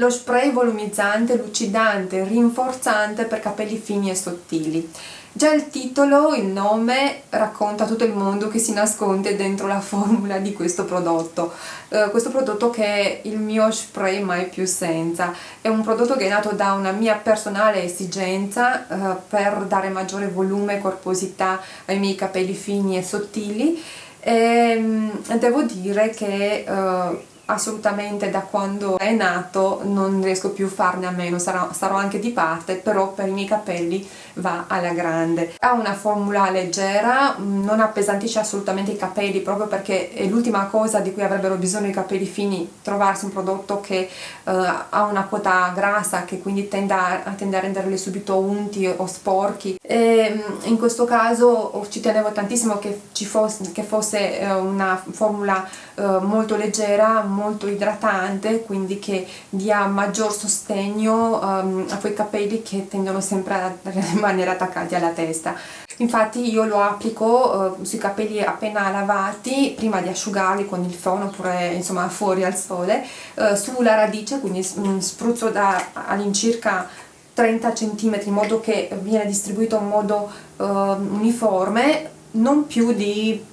lo spray volumizzante, lucidante, rinforzante per capelli fini e sottili. Già il titolo, il nome, racconta tutto il mondo che si nasconde dentro la formula di questo prodotto. Uh, questo prodotto che è il mio spray mai più senza. È un prodotto che è nato da una mia personale esigenza uh, per dare maggiore volume e corposità ai miei capelli fini e sottili e um, devo dire che uh, assolutamente da quando è nato non riesco più a farne a meno, sarò, sarò, anche di parte, però per i miei capelli va alla grande. Ha una formula leggera, non appesantisce assolutamente i capelli proprio perché è l'ultima cosa di cui avrebbero bisogno i capelli fini, trovarsi un prodotto che uh, ha una quota grassa che quindi tende a, tende a renderli subito unti o sporchi e mm, in questo caso ci tenevo tantissimo che, ci fosse, che fosse uh, una formula uh, molto leggera, molto idratante, quindi che dia maggior sostegno um, a quei capelli che tendono sempre a rimanere attaccati alla testa. Infatti io lo applico uh, sui capelli appena lavati, prima di asciugarli con il phon oppure insomma fuori al sole, uh, sulla radice, quindi mm, spruzzo all'incirca 30 cm in modo che viene distribuito in modo uh, uniforme, non più di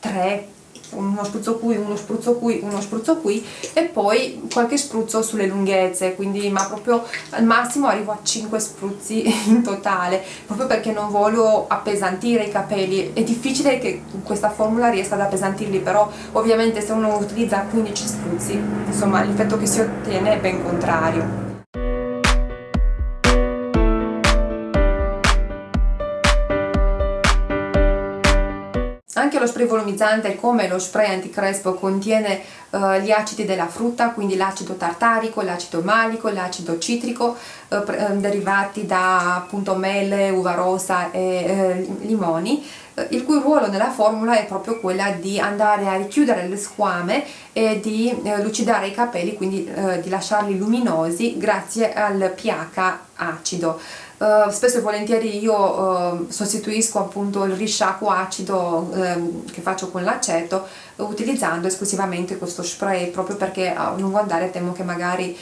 3 uno spruzzo qui, uno spruzzo qui, uno spruzzo qui e poi qualche spruzzo sulle lunghezze, quindi ma proprio al massimo arrivo a 5 spruzzi in totale, proprio perché non voglio appesantire i capelli, è difficile che questa formula riesca ad appesantirli, però ovviamente se uno utilizza 15 spruzzi, insomma l'effetto che si ottiene è ben contrario. Anche lo spray volumizzante come lo spray anticrespo contiene uh, gli acidi della frutta, quindi l'acido tartarico, l'acido malico, l'acido citrico, uh, derivati da appunto mele, uva rosa e uh, limoni, il cui ruolo nella formula è proprio quella di andare a richiudere le squame e di lucidare i capelli, quindi di lasciarli luminosi grazie al pH acido. Uh, spesso e volentieri io uh, sostituisco appunto il risciacquo acido uh, che faccio con l'aceto utilizzando esclusivamente questo spray proprio perché a lungo andare temo che magari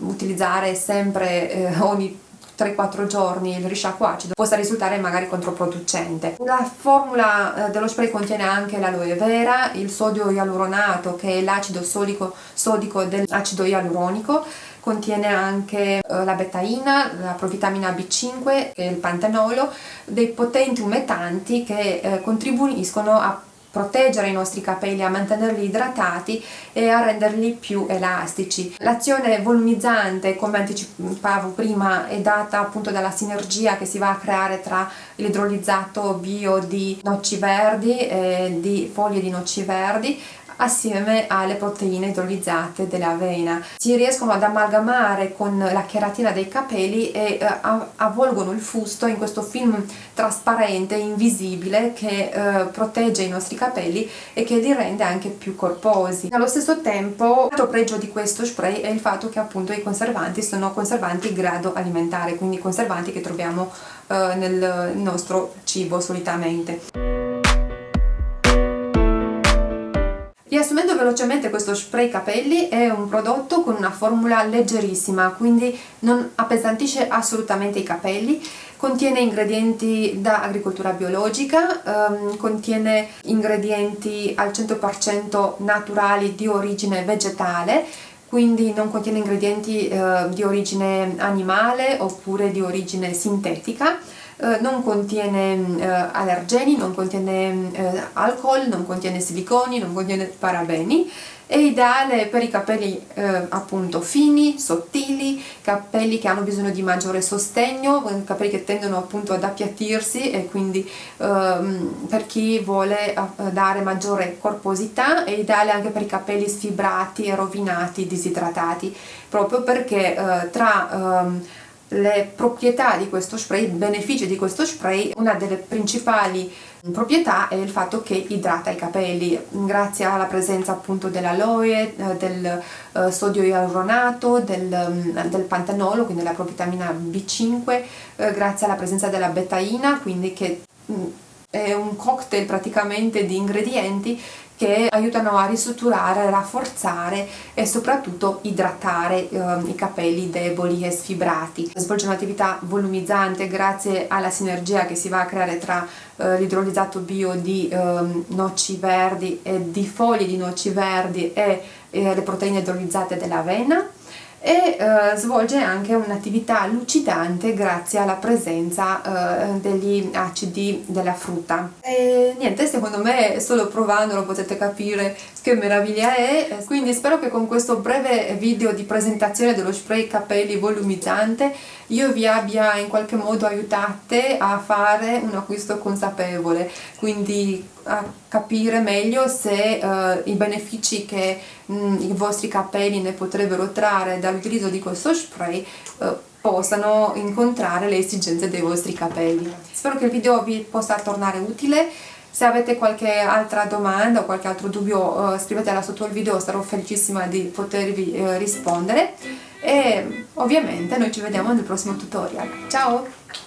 utilizzare sempre eh, ogni 3-4 giorni il risciacquo acido possa risultare magari controproducente. La formula eh, dello spray contiene anche l'aloe vera, il sodio ialuronato che è l'acido sodico dell'acido ialuronico, contiene anche eh, la betaina, la provitamina B5 e il pantenolo, dei potenti umetanti che eh, contribuiscono a proteggere i nostri capelli, a mantenerli idratati e a renderli più elastici. L'azione volumizzante, come anticipavo prima, è data appunto dalla sinergia che si va a creare tra l'idrolizzato bio di noci verdi e di foglie di noci verdi assieme alle proteine idrolizzate dell'avena. Si riescono ad amalgamare con la cheratina dei capelli e eh, avvolgono il fusto in questo film trasparente, invisibile, che eh, protegge i nostri capelli e che li rende anche più corposi. Allo stesso tempo, l'altro pregio di questo spray è il fatto che appunto i conservanti sono conservanti grado alimentare, quindi conservanti che troviamo eh, nel nostro cibo solitamente. Riassumendo velocemente questo spray capelli è un prodotto con una formula leggerissima quindi non appesantisce assolutamente i capelli. Contiene ingredienti da agricoltura biologica, ehm, contiene ingredienti al 100% naturali di origine vegetale quindi non contiene ingredienti eh, di origine animale oppure di origine sintetica non contiene eh, allergeni, non contiene eh, alcol, non contiene siliconi, non contiene parabeni è ideale per i capelli eh, appunto fini, sottili, capelli che hanno bisogno di maggiore sostegno, capelli che tendono appunto ad appiattirsi e quindi ehm, per chi vuole eh, dare maggiore corposità è ideale anche per i capelli sfibrati, rovinati, disidratati, proprio perché eh, tra ehm, le proprietà di questo spray, i benefici di questo spray, una delle principali proprietà è il fatto che idrata i capelli. Grazie alla presenza appunto dell'aloe, eh, del uh, sodio ialuronato, del, um, del, pantenolo, quindi la provitamina B5, uh, grazie alla presenza della betaina, quindi che um, è un cocktail praticamente di ingredienti che aiutano a ristrutturare, rafforzare e soprattutto idratare eh, i capelli deboli e sfibrati. Svolge un'attività volumizzante grazie alla sinergia che si va a creare tra eh, l'idrolizzato bio di eh, noci verdi e di foglie di noci verdi e le proteine idrolizzate dell'avena e eh, svolge anche un'attività lucidante grazie alla presenza eh, degli acidi della frutta. E niente, secondo me solo provandolo potete capire che meraviglia è, quindi spero che con questo breve video di presentazione dello spray capelli volumizzante io vi abbia in qualche modo aiutate a fare un acquisto consapevole, quindi a capire meglio se uh, i benefici che mh, i vostri capelli ne potrebbero trarre dall'utilizzo di questo spray uh, possano incontrare le esigenze dei vostri capelli. Spero che il video vi possa tornare utile, se avete qualche altra domanda o qualche altro dubbio uh, scrivetela sotto il video, sarò felicissima di potervi rispondere e ovviamente noi ci vediamo nel prossimo tutorial. Ciao!